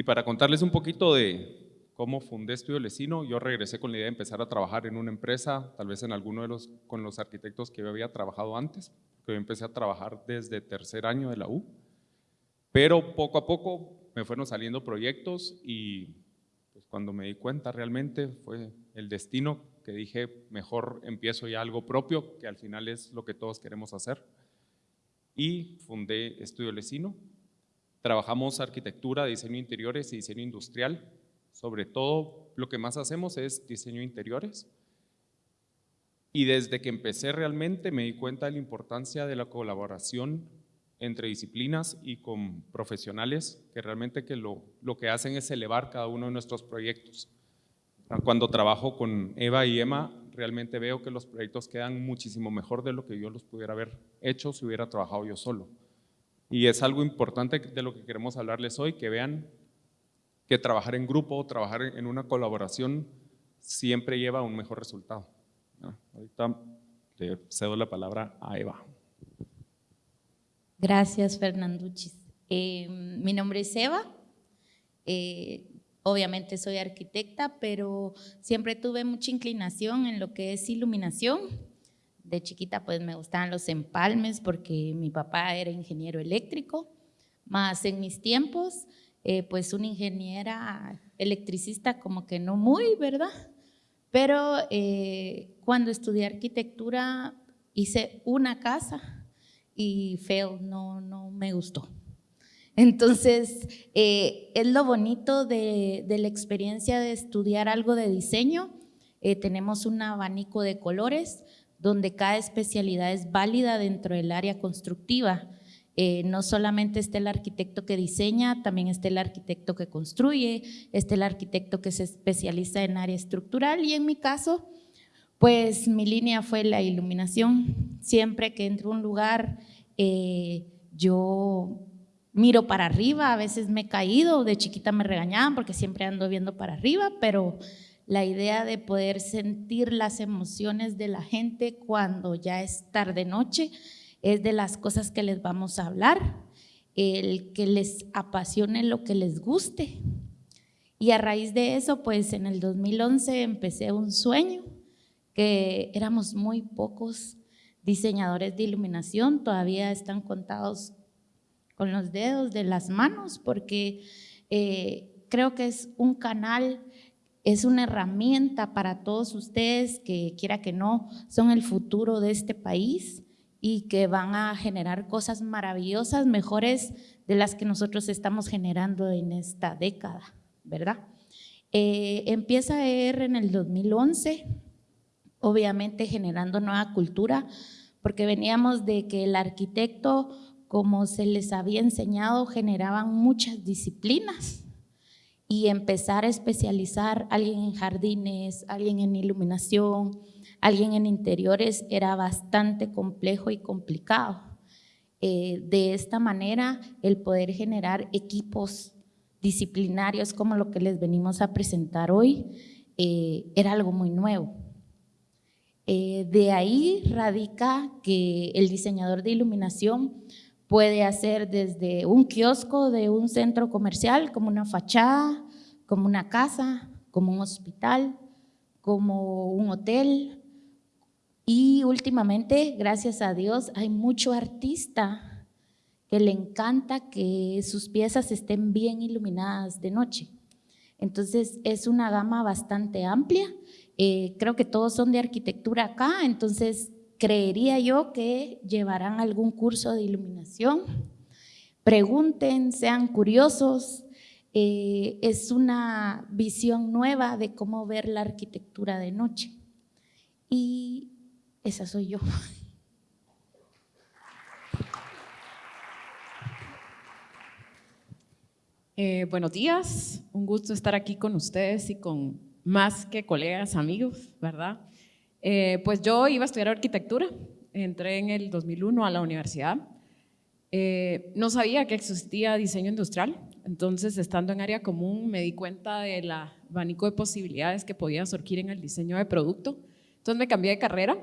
Y para contarles un poquito de cómo fundé Estudio Lecino, yo regresé con la idea de empezar a trabajar en una empresa, tal vez en alguno de los, con los arquitectos que yo había trabajado antes, que yo empecé a trabajar desde tercer año de la U, pero poco a poco me fueron saliendo proyectos y pues cuando me di cuenta realmente fue el destino que dije, mejor empiezo ya algo propio, que al final es lo que todos queremos hacer. Y fundé Estudio Lecino. Trabajamos arquitectura, diseño interiores y diseño industrial sobre todo lo que más hacemos es diseño interiores. Y desde que empecé realmente me di cuenta de la importancia de la colaboración entre disciplinas y con profesionales que realmente que lo, lo que hacen es elevar cada uno de nuestros proyectos. Cuando trabajo con Eva y Emma, realmente veo que los proyectos quedan muchísimo mejor de lo que yo los pudiera haber hecho si hubiera trabajado yo solo. Y es algo importante de lo que queremos hablarles hoy, que vean que trabajar en grupo, trabajar en una colaboración siempre lleva a un mejor resultado. Ahorita le cedo la palabra a Eva. Gracias, Fernanduchis. Eh, mi nombre es Eva. Eh, obviamente soy arquitecta, pero siempre tuve mucha inclinación en lo que es iluminación. De chiquita pues me gustaban los empalmes porque mi papá era ingeniero eléctrico, más en mis tiempos eh, pues una ingeniera electricista como que no muy, ¿verdad? Pero eh, cuando estudié arquitectura hice una casa y feo, no, no me gustó. Entonces, eh, es lo bonito de, de, la experiencia de estudiar algo de diseño. tenemos un abanico de colores donde cada especialidad es válida dentro del área constructiva. Eh, no solamente está el arquitecto que diseña, también está el arquitecto que construye, está el arquitecto que se especializa en área estructural y en mi caso, pues mi línea fue la iluminación. Siempre que entro a un lugar, eh, yo miro para arriba, a veces me he caído, de chiquita me regañaban porque siempre ando viendo para arriba, pero la idea de poder sentir las emociones de la gente cuando ya es tarde noche, es de las cosas que les vamos a hablar, el que les apasione lo que les guste. Y a raíz de eso, pues en el 2011 empecé un sueño, que éramos muy pocos diseñadores de iluminación, todavía están contados con los dedos de las manos, porque eh, creo que es un canal, es una herramienta para todos ustedes que quiera que no, son el futuro de este país y que van a generar cosas maravillosas, mejores de las que nosotros estamos generando en esta década, ¿verdad? Eh, empieza ER en el 2011, obviamente generando nueva cultura, porque veníamos de que el arquitecto, como se les había enseñado, generaban muchas disciplinas y empezar a especializar alguien en jardines, alguien en iluminación, alguien en interiores era bastante complejo y complicado. Eh, de esta manera, el poder generar equipos disciplinarios como lo que les venimos a presentar hoy, eh, era algo muy nuevo. Eh, de ahí radica que el diseñador de iluminación puede hacer desde un kiosco de un centro comercial, como una fachada, como una casa, como un hospital, como un hotel, y últimamente, gracias a Dios, hay mucho artista que le encanta que sus piezas estén bien iluminadas de noche. Entonces, es una gama bastante amplia. Eh, creo que todos son de arquitectura acá, entonces creería yo que llevarán algún curso de iluminación. Pregunten, sean curiosos. Eh, es una visión nueva de cómo ver la arquitectura de noche. Y esa soy yo. Eh, buenos días, un gusto estar aquí con ustedes y con más que colegas, amigos, ¿verdad? Eh, pues yo iba a estudiar arquitectura, entré en el 2001 a la universidad, eh, no sabía que existía diseño industrial, entonces estando en área común me di cuenta del abanico de posibilidades que podía surgir en el diseño de producto, entonces me cambié de carrera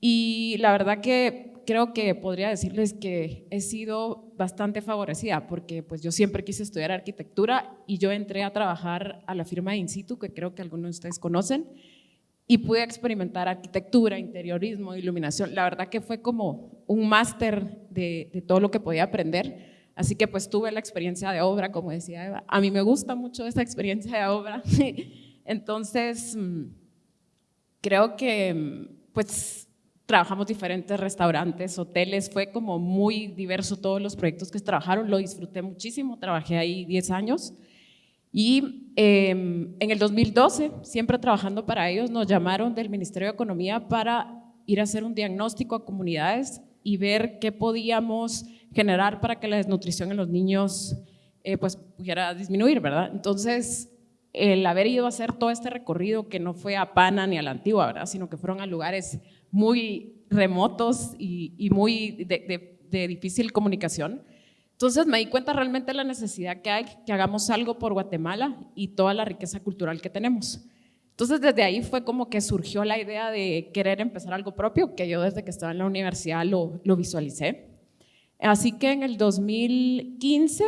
y la verdad que creo que podría decirles que he sido bastante favorecida porque pues yo siempre quise estudiar arquitectura y yo entré a trabajar a la firma de In situ, que creo que algunos de ustedes conocen, y pude experimentar arquitectura, interiorismo, iluminación. La verdad que fue como un máster de, de, todo lo que podía aprender. Así que pues tuve la experiencia de obra, como decía Eva. A mí me gusta mucho esta experiencia de obra. Entonces, mm, creo que mm, pues trabajamos diferentes restaurantes, hoteles, fue como muy diverso todos los proyectos que trabajaron, lo disfruté muchísimo, trabajé ahí 10 años. Y em, en el 2012, siempre trabajando para ellos, nos llamaron del Ministerio de Economía para ir a hacer un diagnóstico a comunidades y ver qué podíamos generar para que la desnutrición en los niños eh, pues pudiera disminuir, ¿verdad? Entonces, el haber ido a hacer todo este recorrido que no fue a Pana ni a la Antigua, ¿verdad? Sino que fueron a lugares muy remotos y, muy de, de difícil comunicación, entonces me di cuenta realmente de la necesidad que hay que hagamos algo por Guatemala y toda la riqueza cultural que tenemos. Entonces desde ahí fue como que surgió la idea de querer empezar algo propio, que yo desde que estaba en la universidad lo, lo visualicé. Así que en el 2015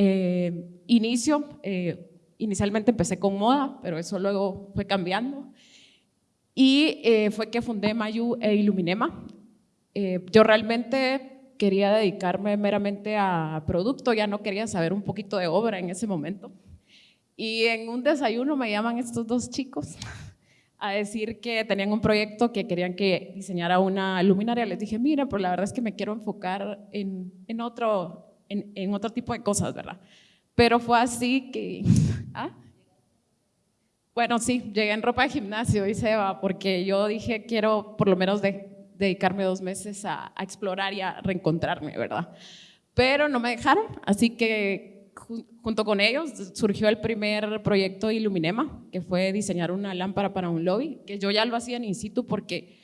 eh, inicio, eh, inicialmente empecé con moda, pero eso luego fue cambiando. Y eh, fue que fundé Mayu e Iluminema. yo realmente quería dedicarme meramente a producto, ya no quería saber un poquito de obra en ese momento. Y en un desayuno me llaman estos dos chicos a decir que tenían un proyecto que querían que diseñara una luminaria. Les dije, mira, pero la verdad es que me quiero enfocar en, en otro, en, en, otro tipo de cosas, ¿verdad? Pero fue así que... ¿ah? Bueno, sí, llegué en ropa de gimnasio y se va, porque yo dije, quiero por lo menos de, dedicarme dos meses a, explorar y a reencontrarme, ¿verdad? Pero no me dejaron, así que junto con ellos surgió el primer proyecto Iluminema, que fue diseñar una lámpara para un lobby, que yo ya lo hacía en in situ porque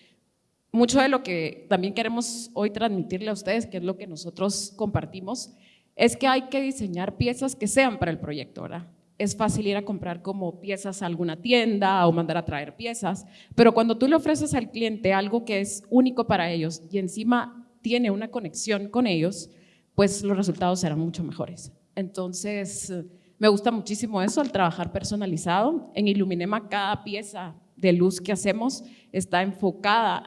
mucho de lo que también queremos hoy transmitirle a ustedes, que es lo que nosotros compartimos, es que hay que diseñar piezas que sean para el proyecto, ¿verdad? Es fácil ir a comprar como piezas a alguna tienda o mandar a traer piezas, pero cuando tú le ofreces al cliente algo que es único para ellos y encima tiene una conexión con ellos, pues los resultados serán mucho mejores. Entonces, me gusta muchísimo eso, al trabajar personalizado. En Iluminema cada pieza de luz que hacemos está enfocada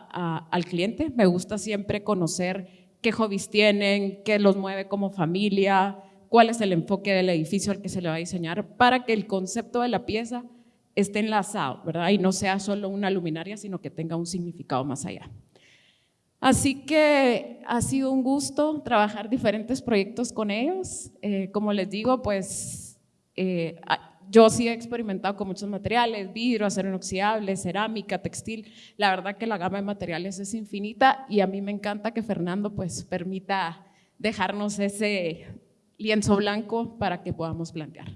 al cliente. Me gusta siempre conocer qué hobbies tienen, qué los mueve como familia, cuál es el enfoque del edificio al que se le va a diseñar para que el concepto de la pieza esté enlazado, ¿verdad? Y no sea solo una luminaria, sino que tenga un significado más allá. Así que ha sido un gusto trabajar diferentes proyectos con ellos. Eh, como les digo, pues eh, yo sí he experimentado con muchos materiales, vidrio, acero inoxidable, cerámica, textil. La verdad que la gama de materiales es infinita y a mí me encanta que Fernando pues permita dejarnos ese lienzo blanco para que podamos plantear.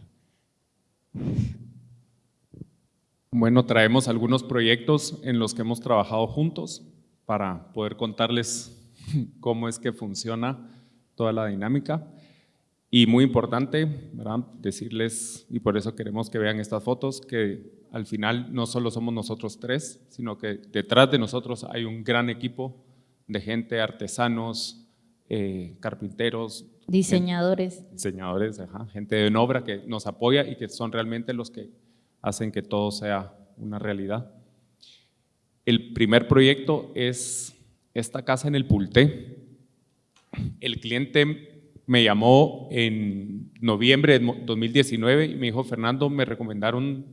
Bueno, traemos algunos proyectos en los que hemos trabajado juntos para poder contarles cómo es que funciona toda la dinámica. Y muy importante, ¿verdad? decirles, y por eso queremos que vean estas fotos, que al final no solo somos nosotros tres, sino que detrás de nosotros hay un gran equipo de gente, artesanos, eh, carpinteros, Diseñadores. diseñadores, gente en obra que nos apoya y que son realmente los que hacen que todo sea una realidad. El primer proyecto es esta casa en el Pulté. El cliente me llamó en noviembre de 2019 y me dijo, Fernando, me recomendaron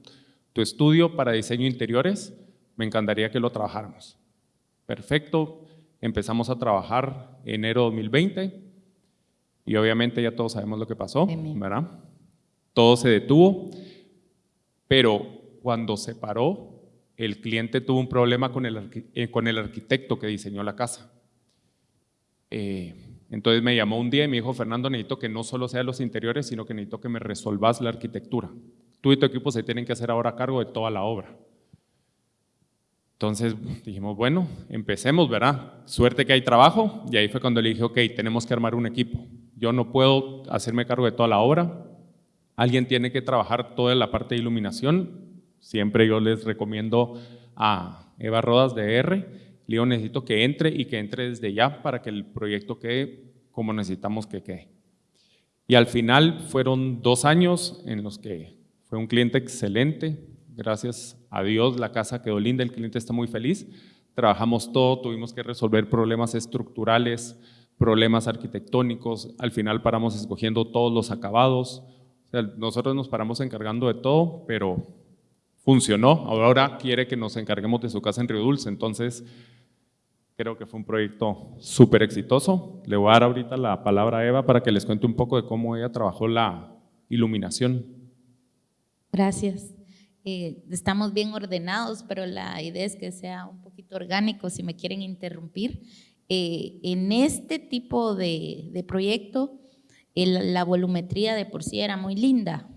tu estudio para diseño interiores, me encantaría que lo trabajáramos. Perfecto, empezamos a trabajar enero 2020 y obviamente ya todos sabemos lo que pasó, ¿verdad? Todo se detuvo, pero cuando se paró, el cliente tuvo un problema con el, eh, con el arquitecto que diseñó la casa. Eh, entonces me llamó un día y me dijo, Fernando, necesito que no solo sean los interiores, sino que necesito que me resolvas la arquitectura. Tú y tu equipo se tienen que hacer ahora cargo de toda la obra. Entonces dijimos, bueno, empecemos, ¿verdad? Suerte que hay trabajo. Y ahí fue cuando le dije, ok, tenemos que armar un equipo. Yo no puedo hacerme cargo de toda la obra. Alguien tiene que trabajar toda la parte de iluminación. Siempre yo les recomiendo a Eva Rodas de R, Le digo, necesito que entre y que entre desde ya para que el proyecto quede como necesitamos que quede. Y al final fueron dos años en los que fue un cliente excelente. Gracias a Dios la casa quedó linda, el cliente está muy feliz. Trabajamos todo, tuvimos que resolver problemas estructurales, problemas arquitectónicos. Al final paramos escogiendo todos los acabados. nosotros nos paramos encargando de todo, pero funcionó. Ahora quiere que nos encarguemos de su casa en Río Dulce. Entonces, Creo que fue un proyecto súper exitoso. Le voy a dar ahorita la palabra a Eva para que les cuente un poco de cómo ella trabajó la iluminación. Gracias. Eh, estamos bien ordenados, pero la idea es que sea un poquito orgánico, si me quieren interrumpir. Eh, en este tipo de, proyecto, la volumetría de por sí era muy linda.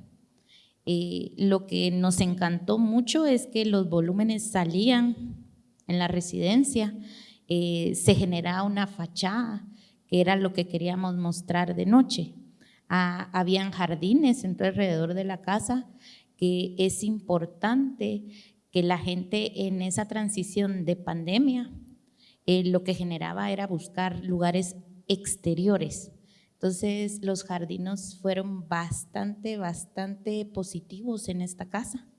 Eh, lo que nos encantó mucho es que los volúmenes salían en la residencia eh, se generaba una fachada, que era lo que queríamos mostrar de noche. Ah, habían jardines alrededor de la casa, que es importante que la gente en esa transición de pandemia, eh, lo que generaba era buscar lugares exteriores. Entonces los jardinos fueron bastante, bastante positivos en esta casa.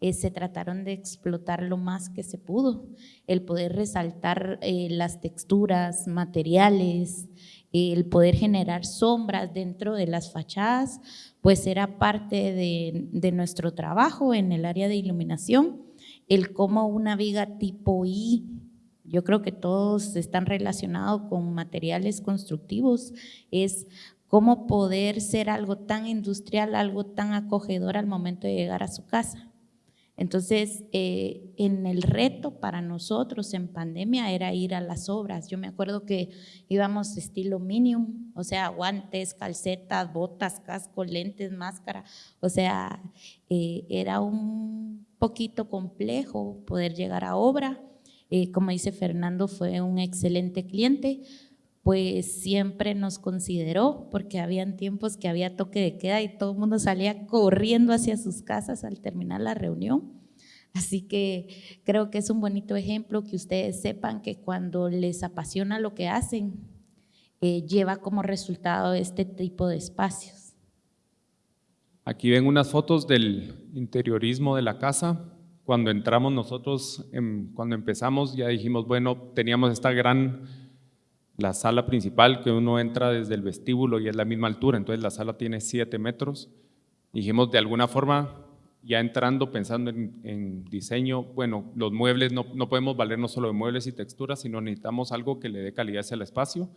Eh, se trataron de explotar lo más que se pudo, el poder resaltar eh, las texturas, materiales, el poder generar sombras dentro de las fachadas, pues era parte de, de nuestro trabajo en el área de iluminación, el cómo una viga tipo I, yo creo que todos están relacionados con materiales constructivos, es cómo poder ser algo tan industrial, algo tan acogedor al momento de llegar a su casa. Entonces, eh, en el reto para nosotros en pandemia era ir a las obras. Yo me acuerdo que íbamos estilo minimum, o sea, guantes, calcetas, botas, casco, lentes, máscara. O sea, eh, era un poquito complejo poder llegar a obra. Eh, como dice Fernando, fue un excelente cliente, pues siempre nos consideró, porque habían tiempos que había toque de queda y todo el mundo salía corriendo hacia sus casas al terminar la reunión. Así que creo que es un bonito ejemplo que ustedes sepan que cuando les apasiona lo que hacen, eh, lleva como resultado este tipo de espacios. Aquí ven unas fotos del interiorismo de la casa. Cuando entramos nosotros, cuando empezamos, ya dijimos, bueno, teníamos esta gran la sala principal que uno entra desde el vestíbulo y es la misma altura, entonces la sala tiene 7 metros. Dijimos, de alguna forma, ya entrando, pensando en, diseño, bueno, los muebles, no, no, podemos valernos solo de muebles y texturas, sino necesitamos algo que le dé calidad al espacio.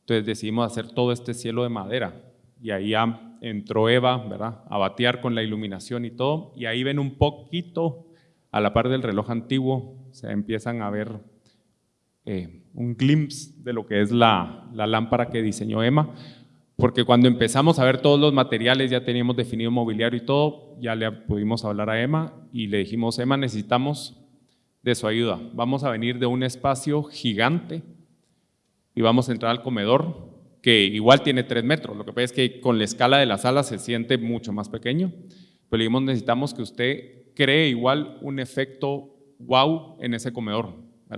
Entonces decidimos hacer todo este cielo de madera y ahí ya entró Eva, ¿verdad? A batear con la iluminación y todo, y ahí ven un poquito a la par del reloj antiguo, se empiezan a ver eh, un glimpse de lo que es la, lámpara que diseñó Emma, porque cuando empezamos a ver todos los materiales, ya teníamos definido mobiliario y todo, ya le pudimos hablar a Emma y le dijimos, Emma, necesitamos de su ayuda. Vamos a venir de un espacio gigante y vamos a entrar al comedor, que igual tiene tres metros. Lo que pasa es que con la escala de la sala se siente mucho más pequeño. Pero le dijimos, necesitamos que usted cree igual un efecto wow en ese comedor.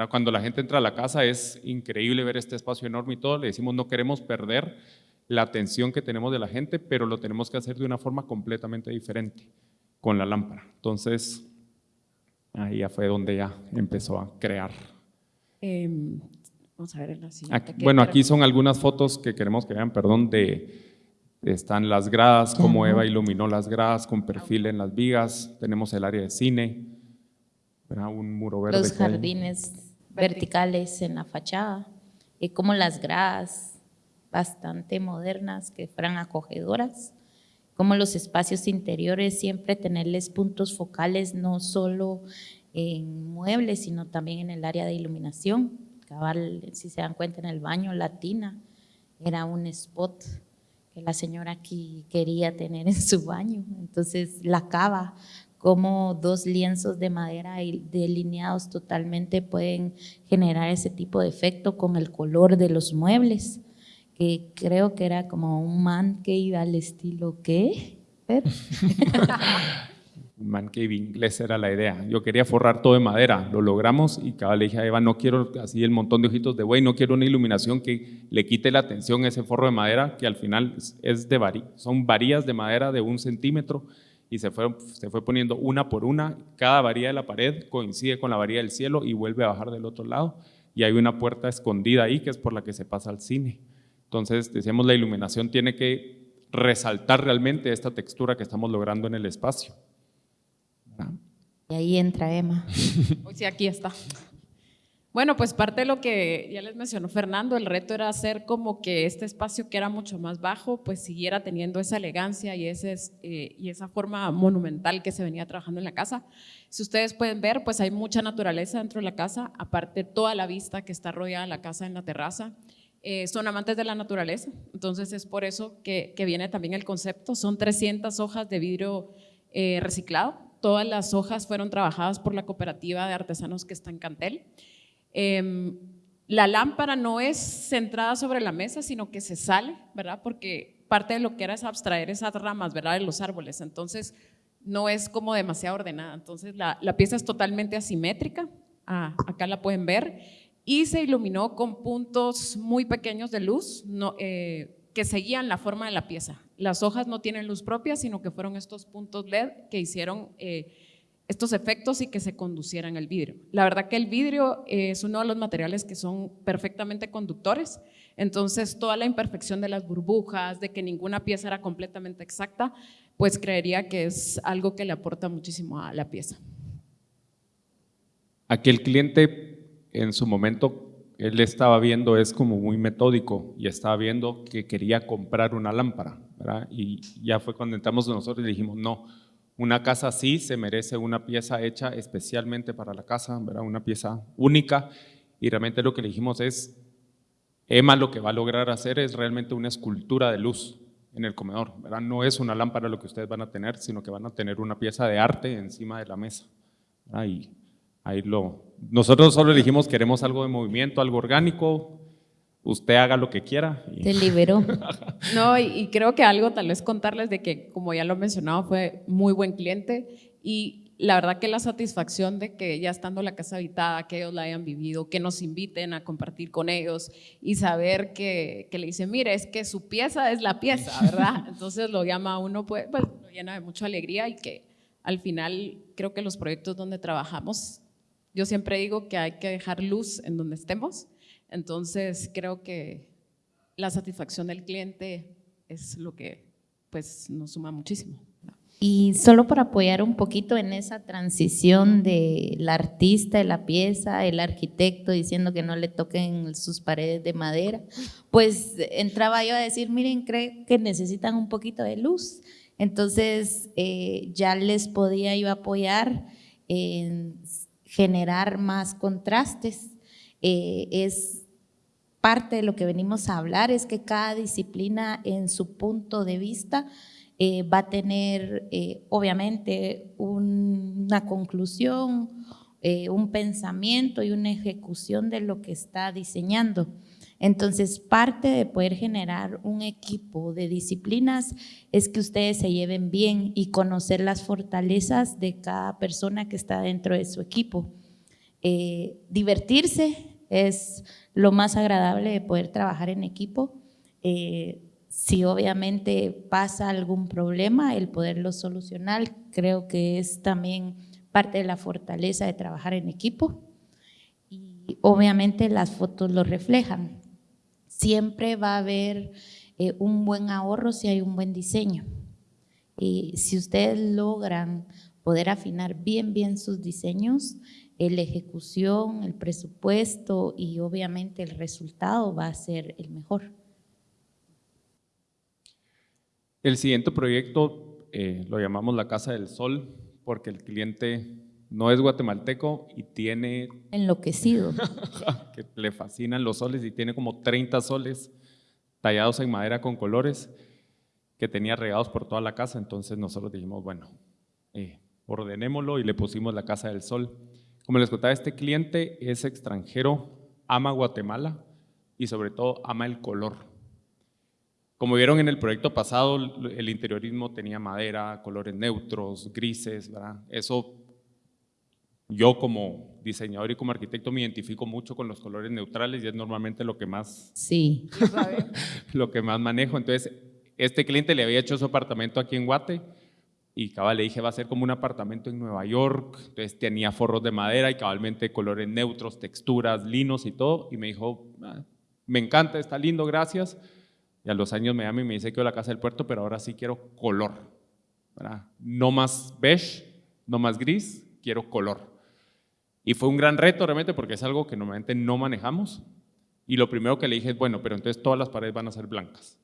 Cuando la gente entra a la casa es increíble ver este espacio enorme y todo, le decimos no queremos perder la atención que tenemos de la gente, pero lo tenemos que hacer de una forma completamente diferente con la lámpara. Entonces, ahí ya fue donde ya empezó a crear. Em, vamos a ver en la siguiente. bueno, aquí son algunas fotos que queremos que vean, perdón, de están las gradas, cómo Eva iluminó las gradas con perfil en las vigas, tenemos el área de cine, un muro verde. Los jardines verticales en la fachada, y como las gradas bastante modernas que fueran acogedoras, como los espacios interiores, siempre tenerles puntos focales, no solo en muebles, sino también en el área de iluminación. Cabal, si se dan cuenta, en el baño latina era un spot que la señora aquí quería tener en su baño. Entonces la cava cómo dos lienzos de madera delineados totalmente pueden generar ese tipo de efecto con el color de los muebles, que creo que era como un man que iba al estilo ¿qué? un man cave inglés era la idea. Yo quería forrar todo de madera, lo logramos y cada le dije a Eva, no quiero así el montón de ojitos de buey, no quiero una iluminación que le quite la atención a ese forro de madera que al final es de vari son varillas de madera de un centímetro y se fue, se fue poniendo una por una, cada varilla de la pared coincide con la varilla del cielo y vuelve a bajar del otro lado y hay una puerta escondida ahí que es por la que se pasa al cine. Entonces, decíamos, la iluminación tiene que resaltar realmente esta textura que estamos logrando en el espacio. Y ahí entra Emma. Hoy sí, aquí está. Bueno, pues parte de lo que ya les mencionó Fernando, el reto era hacer como que este espacio que era mucho más bajo, pues siguiera teniendo esa elegancia y, ese, eh, y esa forma monumental que se venía trabajando en la casa. Si ustedes pueden ver, pues hay mucha naturaleza dentro de la casa, aparte toda la vista que está rodeada la casa en la terraza. Eh, son amantes de la naturaleza, entonces es por eso que, viene también el concepto. Son 300 hojas de vidrio eh, reciclado, todas las hojas fueron trabajadas por la cooperativa de artesanos que está en Cantel. Em, la lámpara no es centrada sobre la mesa, sino que se sale, ¿verdad? Porque parte de lo que era es abstraer esas ramas, ¿verdad? De los árboles. Entonces, no es como demasiado ordenada. Entonces, la, pieza es totalmente asimétrica. Ah, acá la pueden ver. Y se iluminó con puntos muy pequeños de luz eh, que seguían la forma de la pieza. Las hojas no tienen luz propia, sino que fueron estos puntos LED que hicieron... Eh, estos efectos y que se conducieran el vidrio. La verdad que el vidrio es uno de los materiales que son perfectamente conductores, entonces toda la imperfección de las burbujas, de que ninguna pieza era completamente exacta, pues creería que es algo que le aporta muchísimo a la pieza. Aquí el cliente en su momento, él estaba viendo, es como muy metódico y estaba viendo que quería comprar una lámpara, y ya fue cuando entramos nosotros y dijimos, no, una casa así se merece una pieza hecha especialmente para la casa, ¿verdad? una pieza única. Y realmente lo que le dijimos es, Emma lo que va a lograr hacer es realmente una escultura de luz en el comedor. ¿verdad? No es una lámpara lo que ustedes van a tener, sino que van a tener una pieza de arte encima de la mesa. Ahí, ahí lo, nosotros solo dijimos queremos algo de movimiento, algo orgánico, usted haga lo que quiera. Te liberó. no, y, creo que algo tal vez contarles de que, como ya lo he mencionado, fue muy buen cliente y la verdad que la satisfacción de que ya estando la casa habitada, que ellos la hayan vivido, que nos inviten a compartir con ellos y saber que, que le dicen, mire, es que su pieza es la pieza, ¿verdad? Entonces lo llama a uno, pues, pues lo llena de mucha alegría y que al final creo que los proyectos donde trabajamos, yo siempre digo que hay que dejar luz en donde estemos entonces, creo que la satisfacción del cliente es lo que pues, nos suma muchísimo. Y solo para apoyar un poquito en esa transición del artista de la pieza, el arquitecto diciendo que no le toquen sus paredes de madera, pues entraba yo a decir, miren, creo que necesitan un poquito de luz. Entonces eh, ya les podía yo apoyar en generar más contrastes. Eh, es parte de lo que venimos a hablar es que cada disciplina en su punto de vista eh, va a tener eh, obviamente una conclusión, eh, un pensamiento y una ejecución de lo que está diseñando. Entonces, parte de poder generar un equipo de disciplinas es que ustedes se lleven bien y conocer las fortalezas de cada persona que está dentro de su equipo. divertirse es lo más agradable de poder trabajar en equipo. Eh, si obviamente pasa algún problema, el poderlo solucionar, creo que es también parte de la fortaleza de trabajar en equipo. Y obviamente las fotos lo reflejan. Siempre va a haber eh, un buen ahorro si hay un buen diseño. Y si ustedes logran poder afinar bien, bien sus diseños, la ejecución, el presupuesto y obviamente el resultado va a ser el mejor. El siguiente proyecto eh, lo llamamos la Casa del Sol porque el cliente no es guatemalteco y tiene… Enloquecido. que le fascinan los soles y tiene como 30 soles tallados en madera con colores que tenía regados por toda la casa. Entonces nosotros dijimos, bueno, eh, ordenémoslo y le pusimos la Casa del Sol. Como les contaba, este cliente es extranjero, ama Guatemala y sobre todo ama el color. Como vieron en el proyecto pasado, el interiorismo tenía madera, colores neutros, grises, ¿verdad? Eso yo como diseñador y como arquitecto me identifico mucho con los colores neutrales y es normalmente lo que más, Sí. lo que más manejo. Entonces, este cliente le había hecho su apartamento aquí en Guate y cabal le dije va a ser como un apartamento en Nueva York, entonces tenía forros de madera y cabalmente colores neutros, texturas, linos y todo y me dijo, "Ah, me encanta, está lindo, gracias. Y a los años me llama y me dice que la casa del puerto, pero ahora sí quiero color, no más beige, no más gris, quiero color. Y fue un gran reto realmente porque es algo que normalmente no manejamos. Y lo primero que le dije es, bueno, pero entonces todas las paredes van a ser blancas.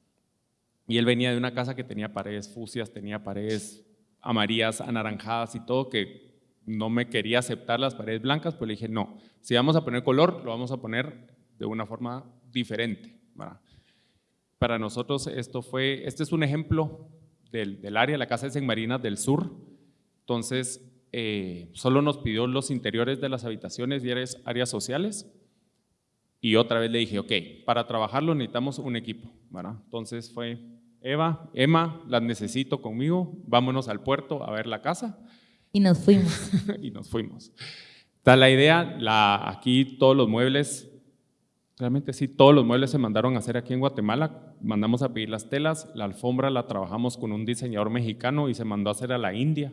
Y él venía de una casa que tenía paredes fucsias, tenía paredes amarillas, anaranjadas y todo, que no me quería aceptar las paredes blancas, pues le dije, no, si vamos a poner color, lo vamos a poner de una forma diferente. Para nosotros esto fue, este es un ejemplo del, área, la casa es en Marinas del Sur, entonces eh, solo nos pidió los interiores de las habitaciones y áreas, áreas sociales, y otra vez le dije, ok, para trabajarlo necesitamos un equipo. Entonces fue Eva, Emma, las necesito conmigo, vámonos al puerto a ver la casa Y nos fuimos. y nos fuimos. Está la idea, la, aquí todos los muebles, realmente sí, todos los muebles se mandaron a hacer aquí en Guatemala, mandamos a pedir las telas, la alfombra la trabajamos con un diseñador mexicano y se mandó a hacer a la India,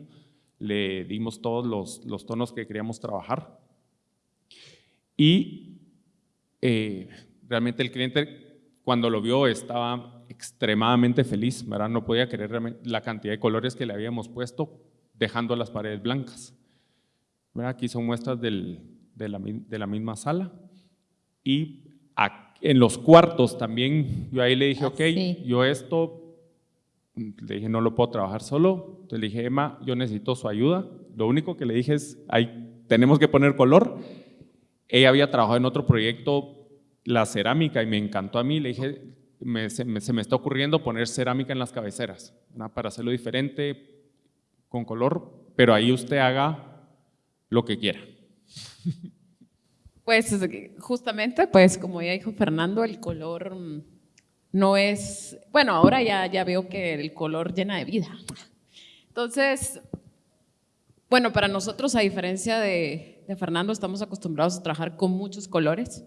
le dimos todos los, los tonos que queríamos trabajar. Y eh, realmente el cliente cuando lo vio estaba extremadamente feliz, ¿verdad? no podía creer la cantidad de colores que le habíamos puesto dejando las paredes blancas. ¿verdad? Aquí son muestras del- de, la, mi- de la misma sala. Y en los cuartos también, yo ahí le dije, Ah, ok, sí. yo esto, le dije, no lo puedo trabajar solo. Entonces le dije, Emma, yo necesito su ayuda. Lo único que le dije es, ahí tenemos que poner color. Ella había trabajado en otro proyecto, la cerámica, y me encantó a mí. Le dije, se, me, está ocurriendo poner cerámica en las cabeceras, para hacerlo diferente, con color, pero ahí usted haga lo que quiera. Pues justamente, pues como ya dijo Fernando, el color mm, no es, bueno, ahora ya, ya veo que el color llena de vida. Entonces, bueno, para nosotros, a diferencia de Fernando, estamos acostumbrados a trabajar con muchos colores.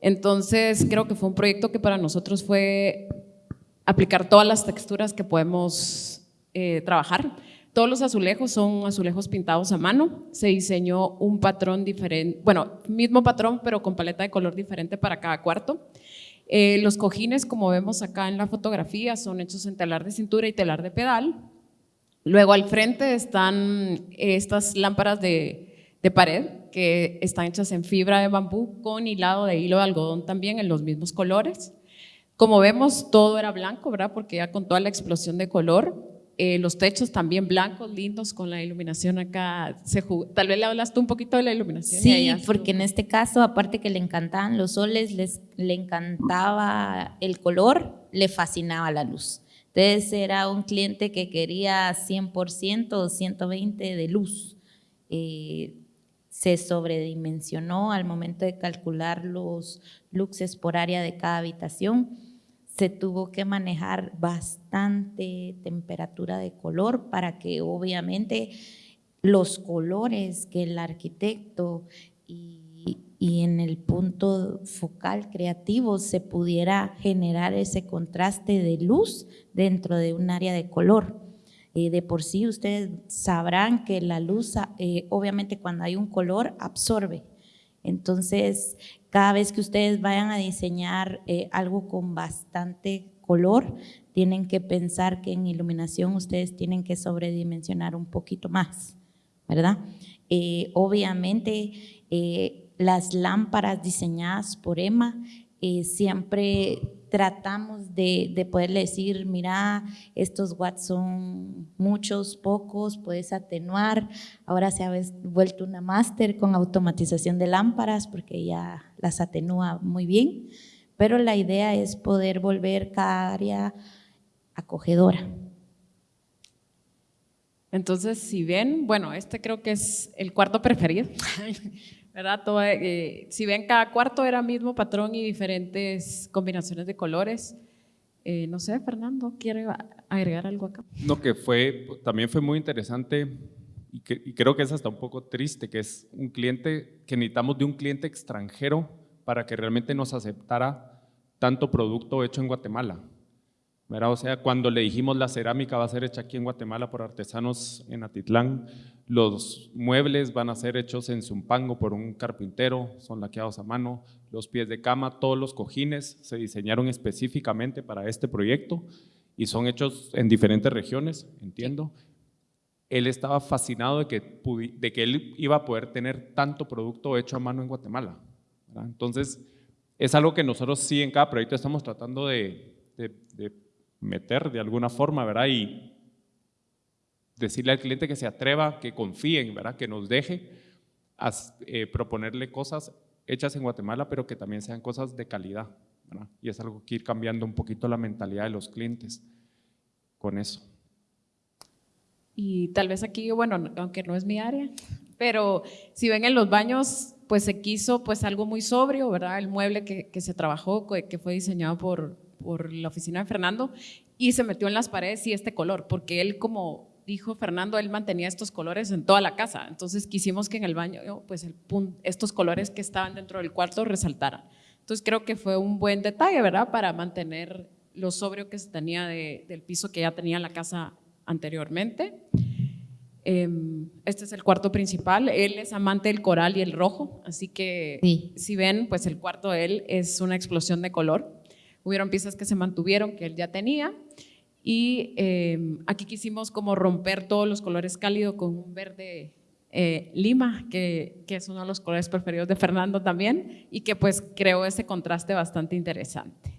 Entonces, creo que fue un proyecto que para nosotros fue aplicar todas las texturas que podemos eh, trabajar. Todos los azulejos son azulejos pintados a mano. Se diseñó un patrón diferente, bueno, mismo patrón, pero con paleta de color diferente para cada cuarto. Eh, los cojines, como vemos acá en la fotografía, son hechos en telar de cintura y telar de pedal. Luego al frente están estas lámparas de, de pared que están hechas en fibra de bambú con hilado de hilo de algodón también en los mismos colores. Como vemos, todo era blanco, ¿verdad? Porque ya con toda la explosión de color, eh, los techos también blancos, lindos, con la iluminación acá. Se jugó- Tal vez le hablaste un poquito de la iluminación. Sí, porque en este caso, aparte que le encantaban los soles, les, le encantaba el color, le fascinaba la luz. Entonces era un cliente que quería 100% o 120 de luz. Eh, se sobredimensionó al momento de calcular los luxes por área de cada habitación. Se tuvo que manejar bastante temperatura de color para que obviamente los colores que el arquitecto y, y en el punto focal creativo se pudiera generar ese contraste de luz dentro de un área de color. Eh, de por sí ustedes sabrán que la luz, eh, obviamente cuando hay un color, absorbe. Entonces, cada vez que ustedes vayan a diseñar eh, algo con bastante color, tienen que pensar que en iluminación ustedes tienen que sobredimensionar un poquito más, ¿verdad? Obviamente, las lámparas diseñadas por Emma siempre tratamos de, de poderle decir, mira, estos watts son muchos, pocos, puedes atenuar. Ahora se ha vuelto una máster con automatización de lámparas porque ya las atenúa muy bien, pero la idea es poder volver cada área acogedora. Entonces, si ven, bueno, este creo que es el cuarto preferido, ¿verdad? Todo, eh, si ven, cada cuarto era mismo patrón y diferentes combinaciones de colores. Eh, no sé, Fernando, ¿quiere agregar algo acá? No, que fue, también fue muy interesante y, que, y creo que es hasta un poco triste, que es un cliente, que necesitamos de un cliente extranjero para que realmente nos aceptara tanto producto hecho en Guatemala. ¿Verdad? O sea, cuando le dijimos la cerámica va a ser hecha aquí en Guatemala por artesanos en Atitlán, los muebles van a ser hechos en Zumpango por un carpintero, son laqueados a mano, los pies de cama, todos los cojines se diseñaron específicamente para este proyecto y son hechos en diferentes regiones, entiendo. Él estaba fascinado de que, de que él iba a poder tener tanto producto hecho a mano en Guatemala. ¿verdad? Entonces, es algo que nosotros sí en cada proyecto estamos tratando de, de, de meter de alguna forma, ¿verdad? Y decirle al cliente que se atreva, que confíen, ¿verdad? Que nos deje eh, proponerle cosas hechas en Guatemala, pero que también sean cosas de calidad, ¿verdad? Y es algo que ir cambiando un poquito la mentalidad de los clientes con eso. Y tal vez aquí, bueno, aunque no es mi área, pero si ven en los baños, pues se quiso pues algo muy sobrio, ¿verdad? El mueble que se trabajó, que fue diseñado por, por la oficina de Fernando y se metió en las paredes y este color, porque él como dijo Fernando, él mantenía estos colores en toda la casa, entonces quisimos que en el baño pues el, estos colores que estaban dentro del cuarto resaltaran. Entonces creo que fue un buen detalle, ¿verdad? Para mantener lo sobrio que se tenía de, del piso que ya tenía la casa anteriormente. Em, este es el cuarto principal. Él es amante del coral y el rojo, así que Sí. si ven, pues el cuarto de él es una explosión de color. Hubieron piezas que se mantuvieron, que él ya tenía. Y eh, aquí quisimos como romper todos los colores cálidos con un verde eh, lima, que, que, es uno de los colores preferidos de Fernando también, y que pues creó ese contraste bastante interesante.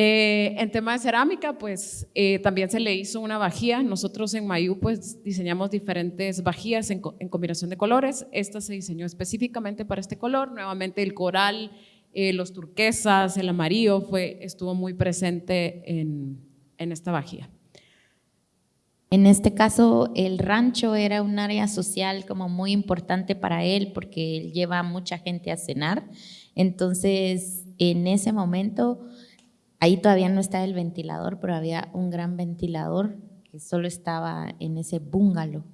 Eh, en tema de cerámica, pues eh, también se le hizo una vajilla. Nosotros en Mayu pues diseñamos diferentes vajillas en, en combinación de colores. Esta se diseñó específicamente para este color. Nuevamente el coral, eh, los turquesas, el amarillo, fue, estuvo muy presente en, en esta vajilla. En este caso, el rancho era un área social como muy importante para él porque él lleva a mucha gente a cenar. Entonces, en ese momento, ahí todavía no estaba el ventilador, pero había un gran ventilador que solo estaba en ese bungalow.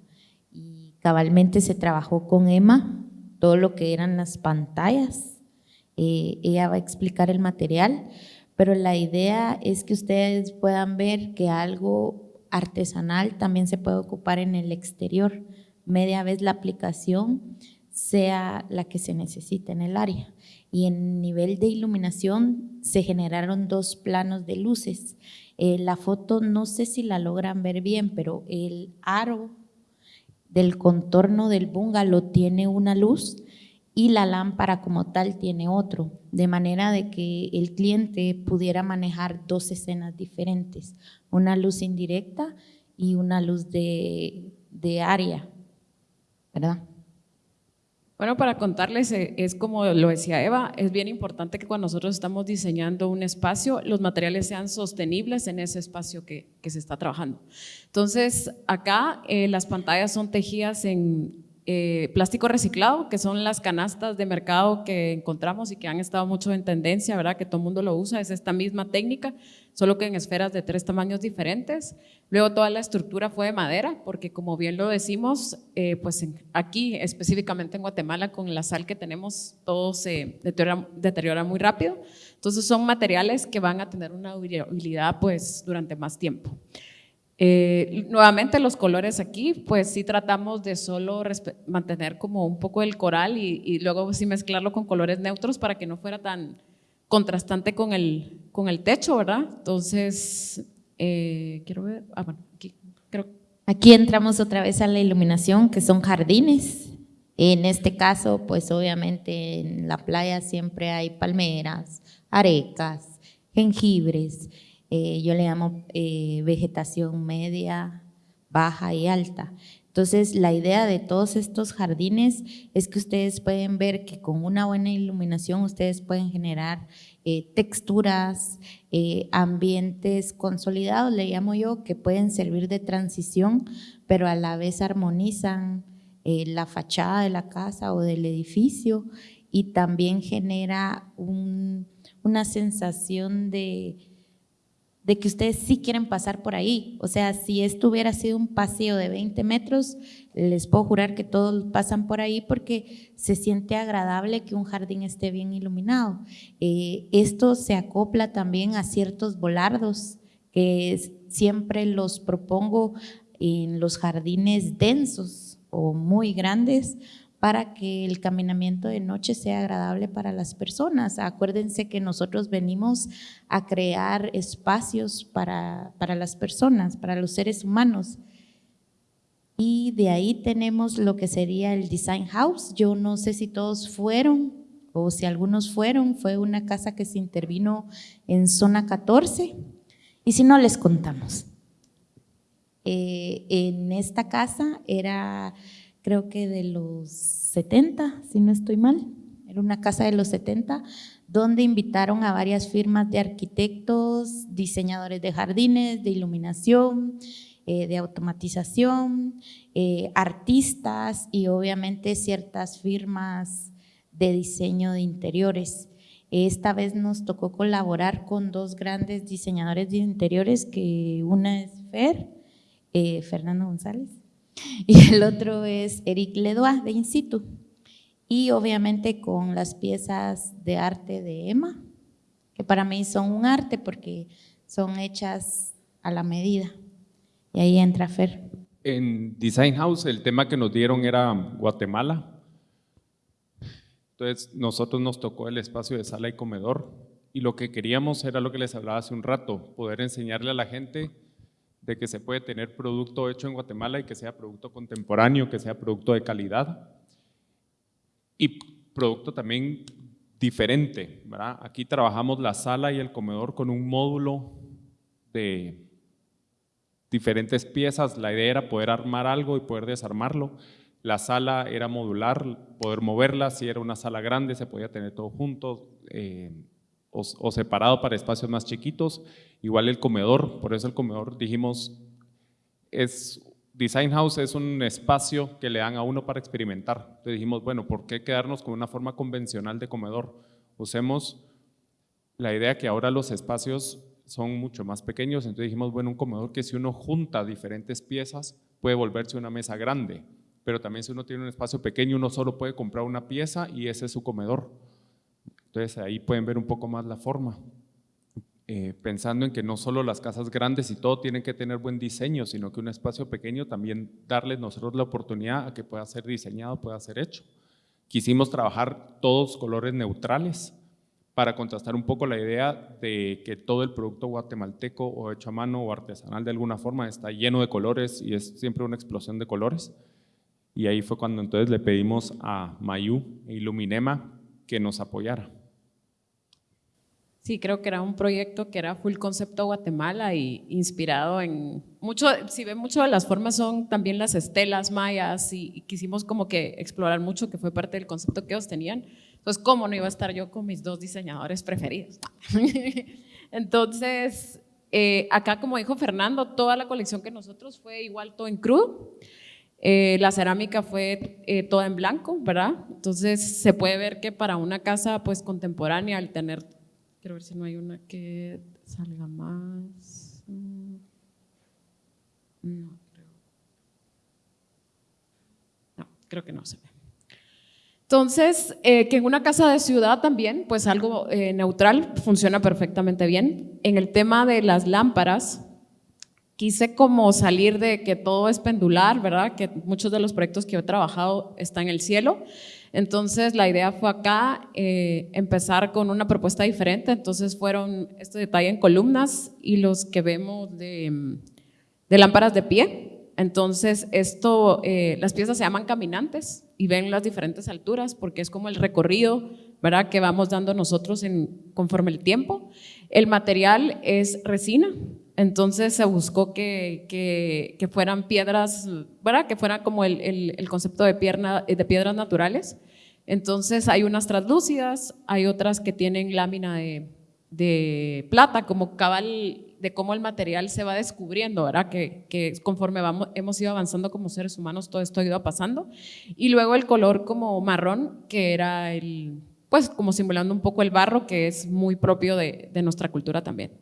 Y cabalmente se trabajó con Emma, todo lo que eran las pantallas. Eh, ella va a explicar el material, pero la idea es que ustedes puedan ver que algo artesanal también se puede ocupar en el exterior, media vez la aplicación sea la que se necesita en el área. Y en nivel de iluminación se generaron dos planos de luces. Eh, la foto no sé si la logran ver bien, pero el aro del contorno del bungalow tiene una luz y la lámpara como tal tiene otro, de manera de que el cliente pudiera manejar dos escenas diferentes, una luz indirecta y una luz de, de área, ¿verdad? Bueno, para contarles, eh, es como lo decía Eva, es bien importante que cuando nosotros estamos diseñando un espacio, los materiales sean sostenibles en ese espacio que, se está trabajando. Entonces, acá eh, las pantallas son tejidas en eh, plástico reciclado, que son las canastas de mercado que encontramos y que han estado mucho en tendencia, ¿verdad? Que todo el mundo lo usa, es esta misma técnica, solo que en esferas de tres tamaños diferentes. Luego toda la estructura fue de madera, porque como bien lo decimos, eh, pues aquí específicamente en Guatemala con la sal que tenemos, todo se deteriora, deteriora muy rápido. Entonces son materiales que van a tener una durabilidad pues durante más tiempo. Eh, nuevamente los colores aquí, pues sí tratamos de solo mantener como un poco el coral y, luego sí mezclarlo con colores neutros para que no fuera tan contrastante con el, con el techo, ¿verdad? Entonces, eh, quiero ver, ah, bueno, aquí creo. Aquí entramos otra vez a la iluminación, que son jardines. En este caso, pues obviamente en la playa siempre hay palmeras, arecas, jengibres, eh, yo le llamo eh, vegetación media, baja y alta. Entonces, la idea de todos estos jardines es que ustedes pueden ver que con una buena iluminación ustedes pueden generar eh, texturas, ambientes consolidados, le llamo yo, que pueden servir de transición, pero a la vez armonizan la fachada de la casa o del edificio y también genera un, una sensación de de que ustedes sí quieren pasar por ahí. O sea, si esto hubiera sido un paseo de 20 metros, les puedo jurar que todos pasan por ahí porque se siente agradable que un jardín esté bien iluminado. Eh, esto se acopla también a ciertos volardos que siempre los propongo en los jardines densos o muy grandes para que el caminamiento de noche sea agradable para las personas. Acuérdense que nosotros venimos a crear espacios para, para las personas, para los seres humanos. Y de ahí tenemos lo que sería el Design House. Yo no sé si todos fueron o si algunos fueron. Fue una casa que se intervino en zona 14. Y si no, les contamos. Eh, en esta casa era creo que de los 70, si no estoy mal, era una casa de los 70, donde invitaron a varias firmas de arquitectos, diseñadores de jardines, de iluminación, eh, de automatización, eh, artistas y obviamente ciertas firmas de diseño de interiores. Esta vez nos tocó colaborar con dos grandes diseñadores de interiores, que una es Fer, eh, Fernando González, y el otro es Eric Ledois de In situ. Y obviamente con las piezas de arte de Emma, que para mí son un arte porque son hechas a la medida. Y ahí entra Fer. En Design House el tema que nos dieron era Guatemala. Entonces nosotros nos tocó el espacio de sala y comedor y lo que queríamos era lo que les hablaba hace un rato, poder enseñarle a la gente de que se puede tener producto hecho en Guatemala y que sea producto contemporáneo, que sea producto de calidad y producto también diferente. ¿verdad? Aquí trabajamos la sala y el comedor con un módulo de diferentes piezas. La idea era poder armar algo y poder desarmarlo. La sala era modular, poder moverla. Si era una sala grande, se podía tener todo junto. Eh, o, separado para espacios más chiquitos. Igual el comedor, por eso el comedor dijimos, es, Design House es un espacio que le dan a uno para experimentar. Entonces dijimos, bueno, ¿por qué quedarnos con una forma convencional de comedor? Usemos la idea que ahora los espacios son mucho más pequeños, entonces dijimos, bueno, un comedor que si uno junta diferentes piezas puede volverse una mesa grande, pero también si uno tiene un espacio pequeño, uno solo puede comprar una pieza y ese es su comedor. Entonces ahí pueden ver un poco más la forma. Eh, pensando en que no solo las casas grandes y todo tienen que tener buen diseño, sino que un espacio pequeño también darles nosotros la oportunidad a que pueda ser diseñado, pueda ser hecho. Quisimos trabajar todos colores neutrales para contrastar un poco la idea de que todo el producto guatemalteco o hecho a mano o artesanal de alguna forma está lleno de colores y es siempre una explosión de colores. Y ahí fue cuando entonces le pedimos a Mayu e Iluminema que nos apoyara. Sí, creo que era un proyecto que era full concepto Guatemala y inspirado en mucho, si ven mucho de las formas son también las estelas mayas y, quisimos como que explorar mucho que fue parte del concepto que ellos tenían. Entonces, ¿cómo no iba a estar yo con mis dos diseñadores preferidos? Entonces, eh, acá como dijo Fernando, toda la colección que nosotros fue igual todo en crudo. Eh, la cerámica fue eh, toda en blanco, ¿verdad? Entonces se puede ver que para una casa pues contemporánea, al tener Quiero ver si no hay una que salga más. Mm. No, creo. No, creo que no se ve. Entonces, eh, que en una casa de ciudad también, pues algo eh, neutral funciona perfectamente bien. En el tema de las lámparas, quise como salir de que todo es pendular, ¿verdad? Que muchos de los proyectos que he trabajado están en el cielo. Entonces la idea fue acá eh, empezar con una propuesta diferente, entonces fueron este detalle en columnas y los que vemos de, lámparas de pie. Entonces esto, eh, las piezas se llaman caminantes y ven las diferentes alturas porque es como el recorrido ¿verdad? que vamos dando nosotros en, conforme el tiempo. El material es resina, entonces se buscó que, que, fueran piedras, ¿verdad? que fuera como el, el, concepto de, pierna, de piedras naturales. Entonces hay unas translúcidas, hay otras que tienen lámina de, de plata, como cabal de cómo el material se va descubriendo, ¿verdad? Que, que, conforme vamos, hemos ido avanzando como seres humanos, todo esto ha ido pasando. Y luego el color como marrón, que era el, pues como simulando un poco el barro, que es muy propio de, de nuestra cultura también.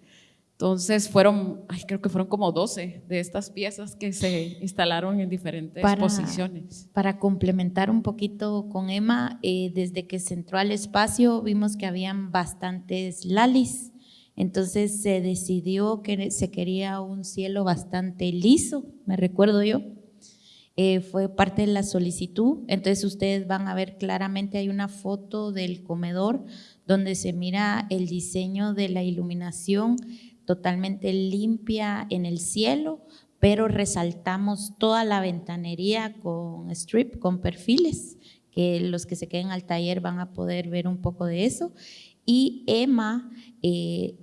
Entonces fueron, ay, creo que fueron como 12 de estas piezas que se instalaron en diferentes Para- posiciones. Para complementar un poquito con Emma, eh, desde que se entró al espacio vimos que habían bastantes lalis, entonces se decidió que se quería un cielo bastante liso, me recuerdo yo. Eh, fue parte de la solicitud, entonces ustedes van a ver claramente, hay una foto del comedor donde se mira el diseño de la iluminación totalmente limpia en el cielo, pero resaltamos toda la ventanería con strip, con perfiles, que los que se queden al taller van a poder ver un poco de eso. Y Emma eh,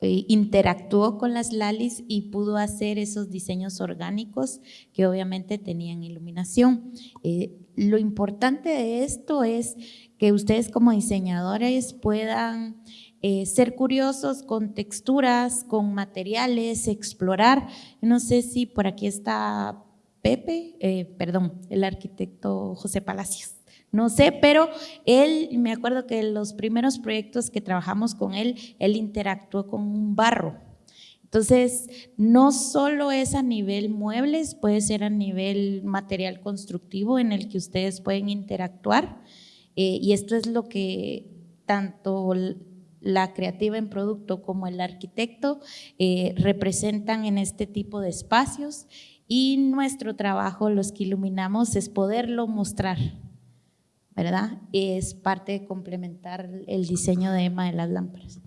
eh, interactuó con las lalis y pudo hacer esos diseños orgánicos que obviamente tenían iluminación. Eh, lo importante de esto es que ustedes como diseñadores puedan eh, ser curiosos con texturas, con materiales, explorar. No sé si por aquí está Pepe, eh, perdón, el arquitecto José Palacios. No sé, pero él, me acuerdo que los primeros proyectos que trabajamos con él, él interactuó con un barro. Entonces, no solo es a nivel muebles, puede ser a nivel material constructivo en el que ustedes pueden interactuar. Eh, y esto es lo que tanto la creativa en producto como el arquitecto eh, representan en este tipo de espacios y nuestro trabajo, los que iluminamos, es poderlo mostrar, ¿verdad? Es parte de complementar el diseño de Emma de las lámparas.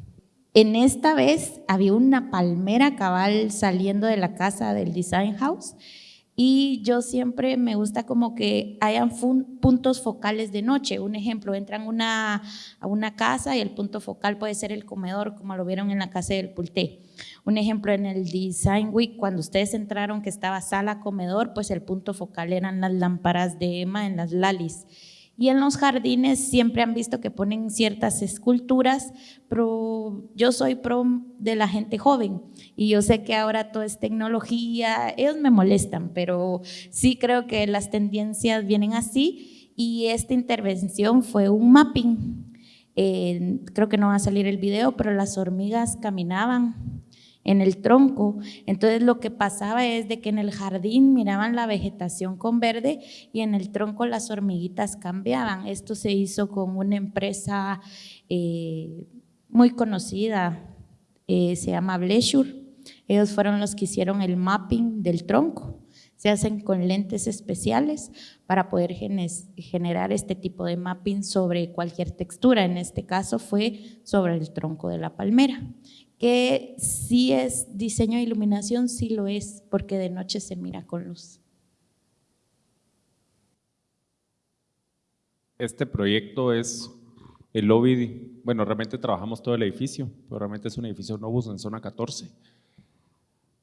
En esta vez había una palmera cabal saliendo de la casa del Design House y yo siempre me gusta como que hayan puntos focales de noche. Un ejemplo, entran una, a una casa y el punto focal puede ser el comedor, como lo vieron en la casa del Pulté. Un ejemplo, en el Design Week, cuando ustedes entraron que estaba sala, comedor, pues el punto focal eran las lámparas de Emma en las lalis. Y en los jardines siempre han visto que ponen ciertas esculturas, pero yo soy pro de la gente joven y yo sé que ahora todo es tecnología, ellos me molestan, pero sí creo que las tendencias vienen así y esta intervención fue un mapping. Eh, creo que no va a salir el video, pero las hormigas caminaban en el tronco. Entonces lo que pasaba es de que en el jardín miraban la vegetación con verde y en el tronco las hormiguitas cambiaban. Esto se hizo con una empresa eh, muy conocida, eh, se llama Blessure. Ellos fueron los que hicieron el mapping del tronco. Se hacen con lentes especiales para poder generar este tipo de mapping sobre cualquier textura. En este caso fue sobre el tronco de la palmera que sí es diseño de iluminación, sí lo es, porque de noche se mira con luz. Este proyecto es el lobby, bueno, realmente trabajamos todo el edificio, pero realmente es un edificio Novus en zona 14.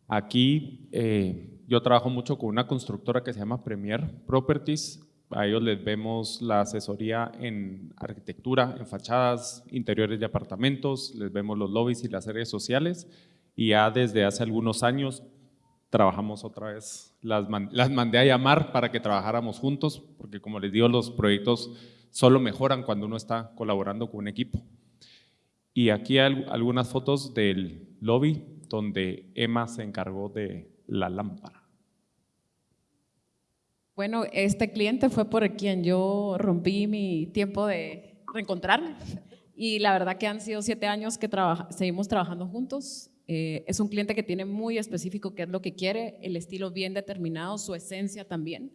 Aquí eh, yo trabajo mucho con una constructora que se llama Premier Properties, a ellos les vemos la asesoría en arquitectura, en fachadas, interiores de apartamentos, les vemos los lobbies y las redes sociales. Y ya desde hace algunos años trabajamos otra vez, las, man, las mandé a llamar para que trabajáramos juntos, porque como les digo, los proyectos solo mejoran cuando uno está colaborando con un equipo. Y aquí hay algunas fotos del lobby donde Emma se encargó de la lámpara. Bueno, este cliente fue por quien yo rompí mi tiempo de reencontrarme y la verdad que han sido siete años que trabaja, seguimos trabajando juntos. Eh, es un cliente que tiene muy específico qué es lo que quiere, el estilo bien determinado, su esencia también.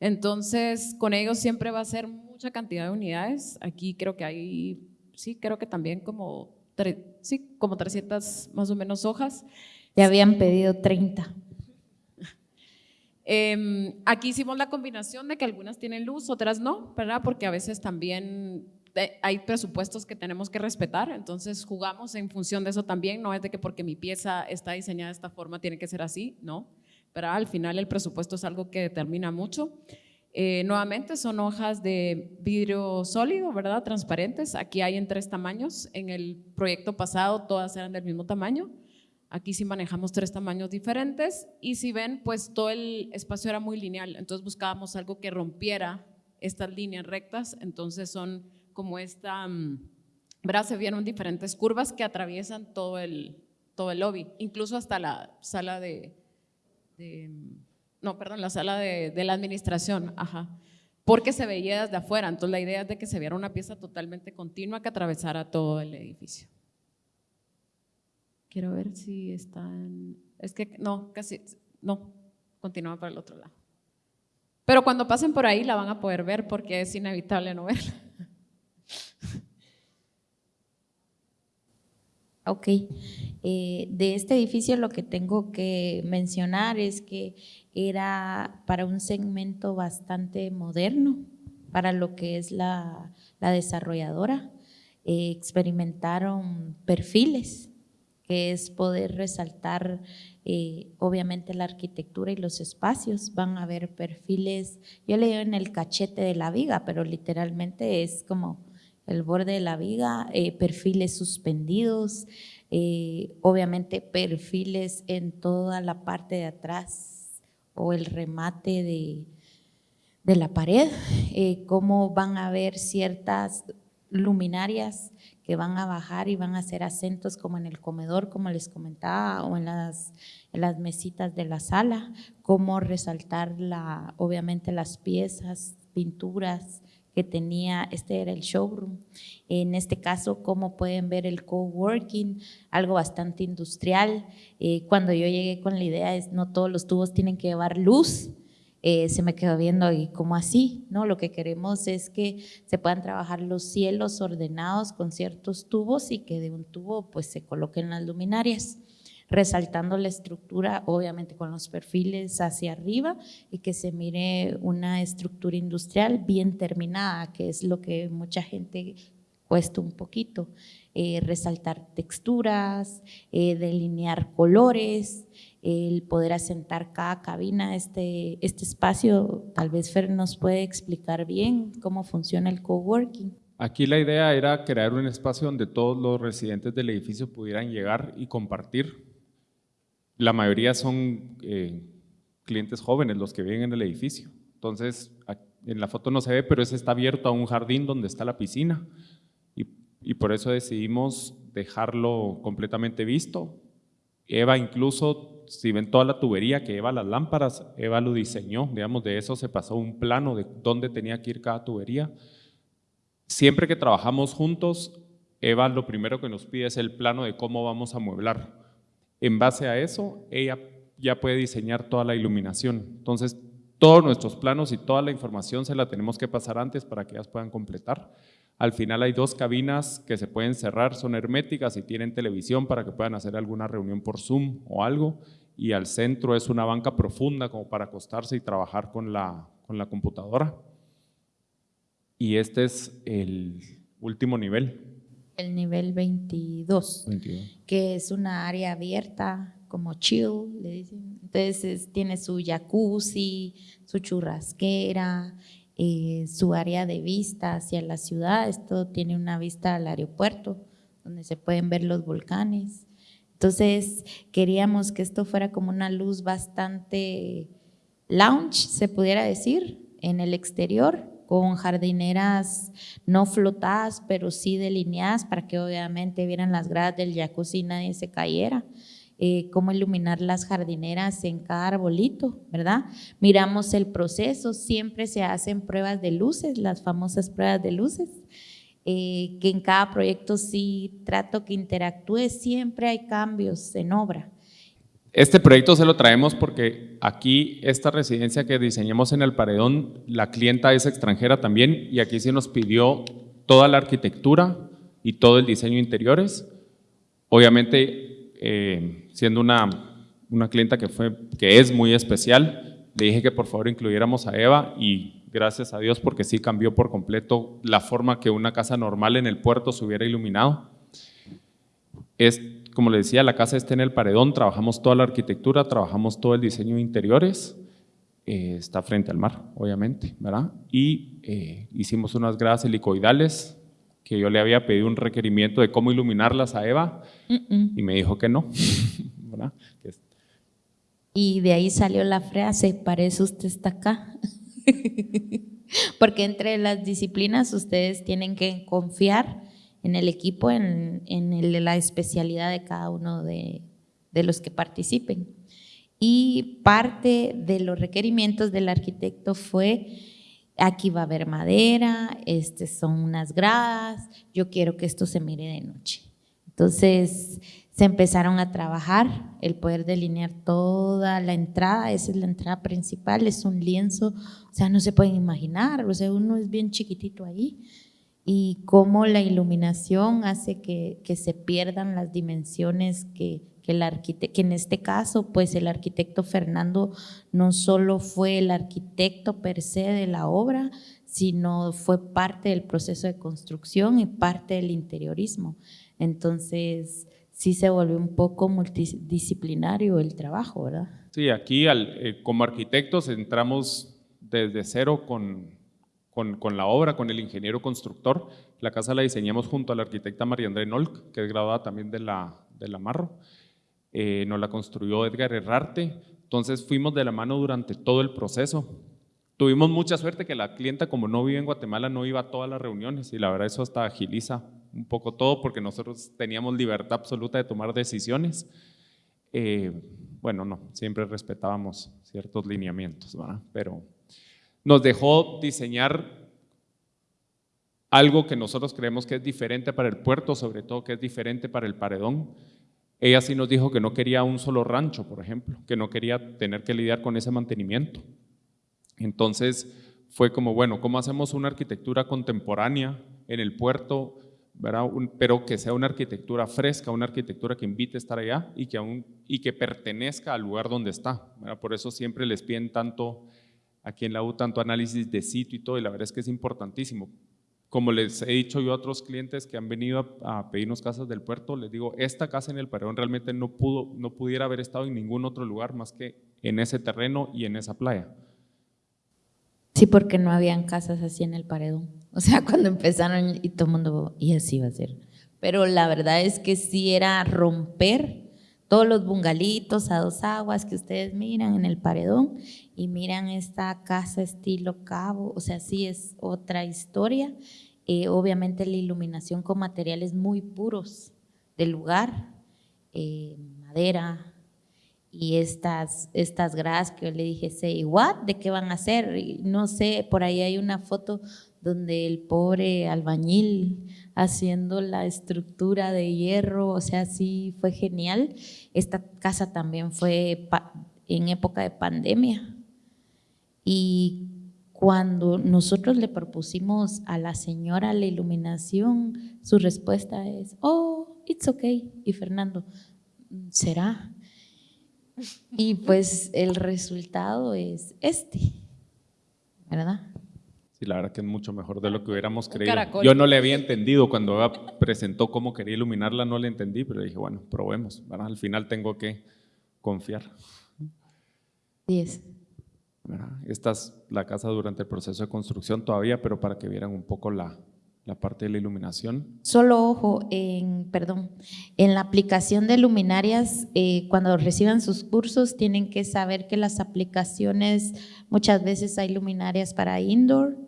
Entonces, con ellos siempre va a ser mucha cantidad de unidades. Aquí creo que hay, sí, creo que también como, sí, como 300 más o menos hojas. Ya habían pedido 30. Eh, aquí hicimos la combinación de que algunas tienen luz, otras no, ¿verdad? Porque a veces también hay presupuestos que tenemos que respetar, entonces jugamos en función de eso también, no es de que porque mi pieza está diseñada de esta forma tiene que ser así, no, pero al final el presupuesto es algo que determina mucho. Eh, nuevamente son hojas de vidrio sólido, ¿verdad? Transparentes, aquí hay en tres tamaños, en el proyecto pasado todas eran del mismo tamaño, Aquí sí manejamos tres tamaños diferentes. Y si ven, pues todo el espacio era muy lineal, entonces buscábamos algo que rompiera estas líneas rectas, entonces son como esta, ¿verdad? Se vieron diferentes curvas que atraviesan todo el, todo el lobby, incluso hasta la sala de, de no, perdón, la sala de, de, la administración, ajá, porque se veía desde afuera, entonces la idea es de que se viera una pieza totalmente continua que atravesara todo el edificio. Quiero ver si están, es que no, casi, no, continúa para el otro lado. Pero cuando pasen por ahí la van a poder ver porque es inevitable no verla. Ok, eh, de este edificio lo que tengo que mencionar es que era para un segmento bastante moderno, para lo que es la, la desarrolladora. Eh, experimentaron perfiles, que es poder resaltar eh, obviamente la arquitectura y los espacios. Van a haber perfiles, yo le digo en el cachete de la viga, pero literalmente es como el borde de la viga, eh, perfiles suspendidos, eh, obviamente perfiles en toda la parte de atrás o el remate de, de la pared, eh, cómo van a haber ciertas luminarias que van a bajar y van a hacer acentos como en el comedor, como les comentaba, o en las, en las mesitas de la sala, cómo resaltar la, obviamente las piezas, pinturas, que tenía, este era el showroom. En este caso, como pueden ver, el coworking, algo bastante industrial. Eh, cuando yo llegué con la idea es no todos los tubos tienen que llevar luz, eh, se me quedó viendo y como así, ¿no? Lo que queremos es que se puedan trabajar los cielos ordenados con ciertos tubos y que de un tubo pues se coloquen las luminarias resaltando la estructura, obviamente con los perfiles hacia arriba y que se mire una estructura industrial bien terminada, que es lo que mucha gente cuesta un poquito. Eh, resaltar texturas, eh, delinear colores, el poder asentar cada cabina, este, este espacio, tal vez Fer nos puede explicar bien cómo funciona el coworking. Aquí la idea era crear un espacio donde todos los residentes del edificio pudieran llegar y compartir la mayoría son eh, clientes jóvenes los que viven en el edificio. Entonces, en la foto no se ve, pero ese está abierto a un jardín donde está la piscina y, y por eso decidimos dejarlo completamente visto. Eva incluso, si ven toda la tubería que Eva las lámparas, Eva lo diseñó, digamos, de eso se pasó un plano de dónde tenía que ir cada tubería. Siempre que trabajamos juntos, Eva lo primero que nos pide es el plano de cómo vamos a mueblar en base a eso, ella ya puede diseñar toda la iluminación. Entonces, todos nuestros planos y toda la información se la tenemos que pasar antes para que ellas puedan completar. Al final hay dos cabinas que se pueden cerrar, son herméticas y tienen televisión para que puedan hacer alguna reunión por Zoom o algo. Y al centro es una banca profunda como para acostarse y trabajar con la, con la computadora. Y este es el último nivel el nivel 22, que es una área abierta, como chill, le dicen. Entonces tiene su jacuzzi, su churrasquera, eh, su área de vista hacia la ciudad. Esto tiene una vista al aeropuerto, donde se pueden ver los volcanes. Entonces queríamos que esto fuera como una luz bastante lounge, se pudiera decir, en el exterior, con jardineras no flotadas, pero sí delineadas para que obviamente vieran las gradas del jacuzzi y nadie se cayera. Eh, cómo iluminar las jardineras en cada arbolito, ¿verdad? Miramos el proceso, siempre se hacen pruebas de luces, las famosas pruebas de luces, eh, que en cada proyecto sí trato que interactúe, siempre hay cambios en obra. Este proyecto se lo traemos porque aquí esta residencia que diseñamos en el Paredón, la clienta es extranjera también y aquí se nos pidió toda la arquitectura y todo el diseño interiores. Obviamente, eh, siendo una, una clienta que, fue, que es muy especial, le dije que por favor incluyéramos a Eva y gracias a Dios porque sí cambió por completo la forma que una casa normal en el puerto se hubiera iluminado. Es, como le decía, la casa está en el paredón, trabajamos toda la arquitectura, trabajamos todo el diseño de interiores, eh, está frente al mar, obviamente, ¿verdad? Y eh, hicimos unas gradas helicoidales que yo le había pedido un requerimiento de cómo iluminarlas a Eva y me dijo que no, ¿verdad? Y de ahí salió la frase, parece usted está acá. Porque entre las disciplinas ustedes tienen que confiar en el equipo, en, en la especialidad de cada uno de, de los que participen. Y parte de los requerimientos del arquitecto fue, aquí va a haber madera, este son unas gradas, yo quiero que esto se mire de noche. Entonces se empezaron a trabajar el poder delinear toda la entrada, esa es la entrada principal, es un lienzo, o sea, no se pueden imaginar, o sea, uno es bien chiquitito ahí, y cómo la iluminación hace que, que se pierdan las dimensiones que, que, el que en este caso, pues el arquitecto Fernando no solo fue el arquitecto per se de la obra, sino fue parte del proceso de construcción y parte del interiorismo. Entonces, sí se volvió un poco multidisciplinario el trabajo, ¿verdad? Sí, aquí eh, como arquitectos entramos desde cero con, con, la obra, con el ingeniero constructor. La casa la diseñamos junto a la arquitecta María André Nolk, que es graduada también de la, de la Marro. Eh, nos la construyó Edgar Herrarte, entonces fuimos de la mano durante todo el proceso. Tuvimos mucha suerte que la clienta, como no vive en Guatemala, no iba a todas las reuniones y la verdad eso hasta agiliza un poco todo porque nosotros teníamos libertad absoluta de tomar decisiones. Eh, bueno, no, siempre respetábamos ciertos lineamientos, ¿verdad? pero nos dejó diseñar algo que nosotros creemos que es diferente para el puerto, sobre todo que es diferente para el paredón, ella sí nos dijo que no quería un solo rancho, por ejemplo, que no quería tener que lidiar con ese mantenimiento. Entonces fue como, bueno, ¿cómo hacemos una arquitectura contemporánea en el puerto, pero que sea una arquitectura fresca, una arquitectura que invite a estar allá y que, aún, y que pertenezca al lugar donde está? Por eso siempre les piden tanto, aquí en la U, tanto análisis de sitio y todo, y la verdad es que es importantísimo, como les he dicho yo a otros clientes que han venido a, pedirnos casas del puerto, les digo, esta casa en el Paredón realmente no, pudo, no pudiera haber estado en ningún otro lugar más que en ese terreno y en esa playa. Sí, porque no habían casas así en el Paredón. O sea, cuando empezaron y todo el mundo, y así va a ser. Pero la verdad es que sí era romper todos los bungalitos a dos aguas que ustedes miran en el Paredón y miran esta casa estilo cabo, o sea, sí es otra historia. Eh, obviamente la iluminación con materiales muy puros del lugar, eh, madera y estas, estas gradas que yo le dije, say, what, ¿de qué van a hacer? no sé, por ahí hay una foto donde el pobre albañil haciendo la estructura de hierro, o sea, sí fue genial. Esta casa también fue en época de pandemia y cuando nosotros le propusimos a la señora la iluminación, su respuesta es, oh, it's okay. Y Fernando, ¿será? Y pues el resultado es este, ¿verdad? Sí, la verdad que es mucho mejor de lo que hubiéramos creído. Yo no le había entendido cuando presentó cómo quería iluminarla, no le entendí, pero dije, bueno, probemos. Al final tengo que confiar. Diez. Esta es la casa durante el proceso de construcción todavía, pero para que vieran un poco la, la parte de la iluminación. Solo ojo, en, perdón, en la aplicación de luminarias, eh, cuando reciban sus cursos, tienen que saber que las aplicaciones, muchas veces hay luminarias para indoor,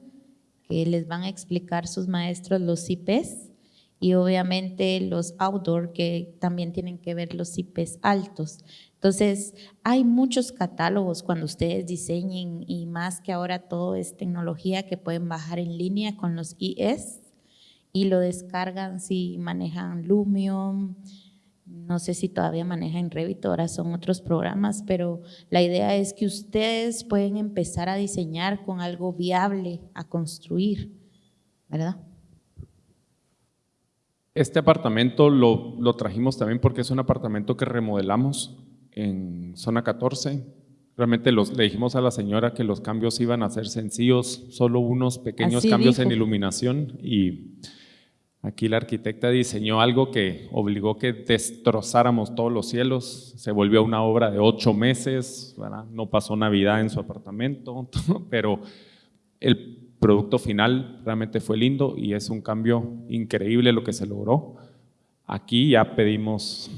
que les van a explicar sus maestros los IPs, y obviamente los outdoor, que también tienen que ver los IPs altos. Entonces, hay muchos catálogos cuando ustedes diseñen y más que ahora todo es tecnología que pueden bajar en línea con los IS y lo descargan si manejan Lumion, no sé si todavía manejan Revit, ahora son otros programas, pero la idea es que ustedes pueden empezar a diseñar con algo viable, a construir, ¿verdad? Este apartamento lo, lo trajimos también porque es un apartamento que remodelamos en zona 14. Realmente los, le dijimos a la señora que los cambios iban a ser sencillos, solo unos pequeños cambios en iluminación y aquí la arquitecta diseñó algo que obligó que destrozáramos todos los cielos, se volvió una obra de ocho meses, no pasó Navidad en su apartamento, pero el producto final realmente fue lindo y es un cambio increíble lo que se logró. Aquí ya pedimos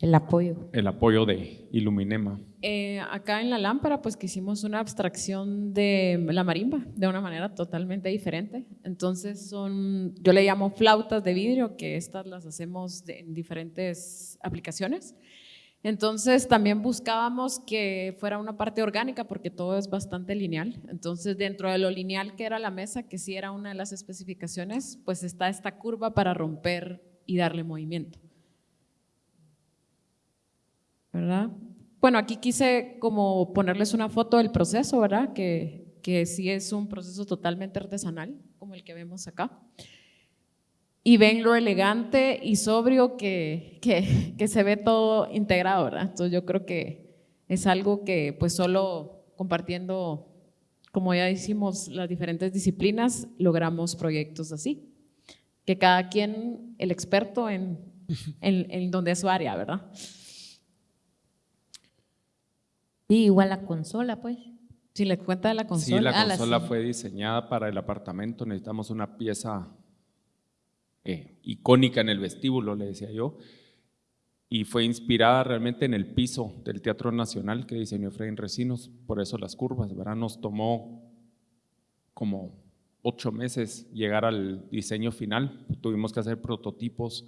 El apoyo. el apoyo de Iluminema. Eh, acá en la lámpara, pues que hicimos una abstracción de la marimba de una manera totalmente diferente. Entonces son, yo le llamo flautas de vidrio, que estas las hacemos de- en diferentes aplicaciones. Entonces también buscábamos que fuera una parte orgánica porque todo es bastante lineal. Entonces dentro de lo lineal que era la mesa, que sí era una de las especificaciones, pues está esta curva para romper y darle movimiento. ¿Verdad? Bueno, aquí quise como ponerles una foto del proceso, ¿verdad? Que, que sí es un proceso totalmente artesanal, como el que vemos acá. Y ven lo elegante y sobrio que, que, que se ve todo integrado, ¿verdad? Entonces yo creo que es algo que pues solo compartiendo, como ya hicimos las diferentes disciplinas, logramos proyectos así. Que cada quien, el experto en, en, en donde es su área, ¿verdad? Sí, igual la consola, pues. Si les cuenta de la consola. Sí, la Ah, la consola sí. fue diseñada para el apartamento, necesitamos una pieza eh, icónica en el vestíbulo, le decía yo, y fue inspirada realmente en el piso del Teatro Nacional que diseñó Efraín Recinos, por eso las curvas, ¿verdad? Nos tomó como ocho meses llegar al diseño final, tuvimos que hacer prototipos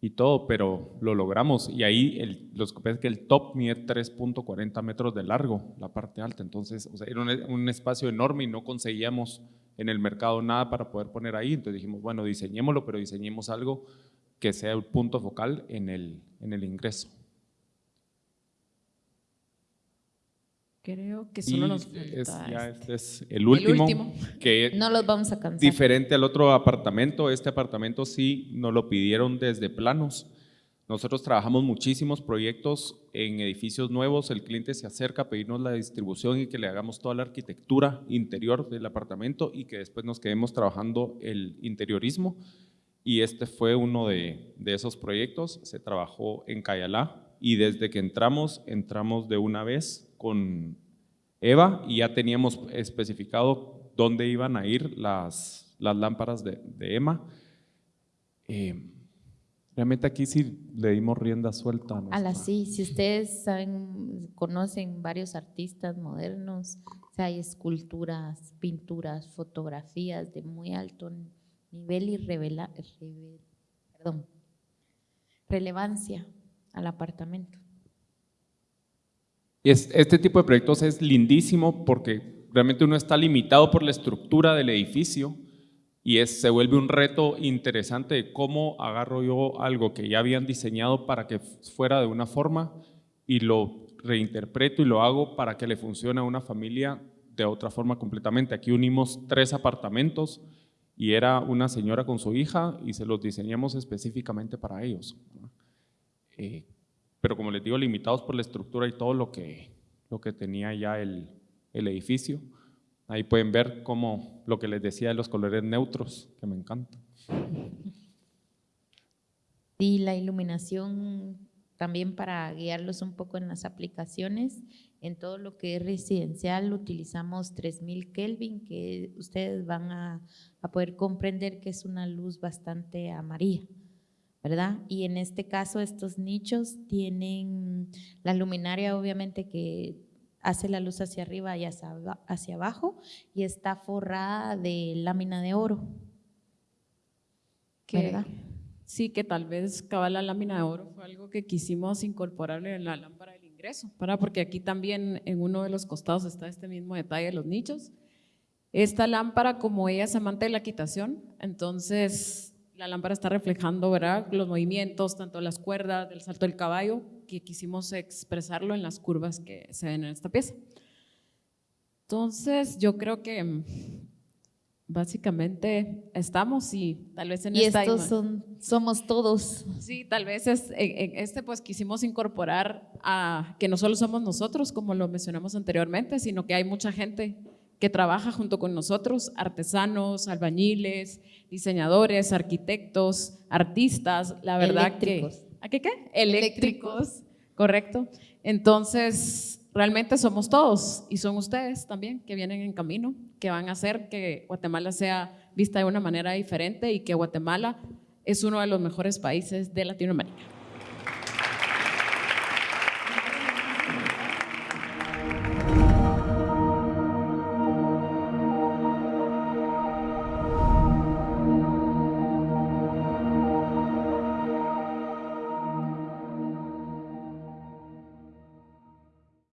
y todo, pero lo logramos. Y ahí el, los es que el top mide 3.40 metros de largo, la parte alta. Entonces, o sea, era un, un espacio enorme y no conseguíamos en el mercado nada para poder poner ahí. Entonces dijimos, bueno, diseñémoslo, pero diseñemos algo que sea el punto focal en el, en el ingreso. Creo que Y solo nos es, ya este. este es el último, último. que No los vamos a cansar. Diferente al otro apartamento, este apartamento sí nos lo pidieron desde planos. Nosotros trabajamos muchísimos proyectos en edificios nuevos, el cliente se acerca a pedirnos la distribución y que le hagamos toda la arquitectura interior del apartamento y que después nos quedemos trabajando el interiorismo. Y este fue uno de, de esos proyectos, se trabajó en Cayalá y desde que entramos, entramos de una vez con Eva y ya teníamos especificado dónde iban a ir las, las lámparas de, de Emma. Eh, realmente aquí sí le dimos rienda suelta. a A nuestra- la sí, si ustedes saben, conocen varios artistas modernos, o sea, hay esculturas, pinturas, fotografías de muy alto nivel y revela, reve- perdón, relevancia al apartamento. Es- este tipo de proyectos es lindísimo porque realmente uno está limitado por la estructura del edificio y es, se vuelve un reto interesante de cómo agarro yo algo que ya habían diseñado para que fuera de una forma y lo reinterpreto y lo hago para que le funcione a una familia de otra forma completamente. Aquí unimos tres apartamentos y era una señora con su hija y se los diseñamos específicamente para ellos. Eh, pero como les digo, limitados por la estructura y todo lo que, lo que tenía ya el, el edificio. Ahí pueden ver cómo lo que les decía de los colores neutros, que me encanta. Y la iluminación también para guiarlos un poco en las aplicaciones. En todo lo que es residencial utilizamos 3000 Kelvin, que ustedes van a, a poder comprender que es una luz bastante amarilla, ¿verdad? Y en este caso estos nichos tienen la luminaria obviamente que hace la luz hacia arriba y hacia, aba- hacia abajo y está forrada de lámina de oro, que, ¿verdad? Sí, que tal vez cabal la lámina de oro fue algo que quisimos incorporarle en la lámpara del ingreso, ¿verdad? Porque aquí también en uno de los costados está este mismo detalle de los nichos. Esta lámpara, como ella es amante de la quitación, entonces la lámpara está reflejando, ¿verdad? Los movimientos, tanto las cuerdas, del salto del caballo, que quisimos expresarlo en las curvas que se ven en esta pieza. Entonces, yo creo que mm, básicamente estamos y tal vez en Y esta estos son, somos todos. Sí, tal vez es, en, en este pues quisimos incorporar a que no solo somos nosotros, como lo mencionamos anteriormente, sino que hay mucha gente que trabaja junto con nosotros, artesanos, albañiles, diseñadores, arquitectos, artistas, la verdad Eléctricos. que... ¿A qué qué? Eléctricos, correcto. Entonces, realmente somos todos y son ustedes también que vienen en camino, que van a hacer que Guatemala sea vista de una manera diferente y que Guatemala es uno de los mejores países de Latinoamérica.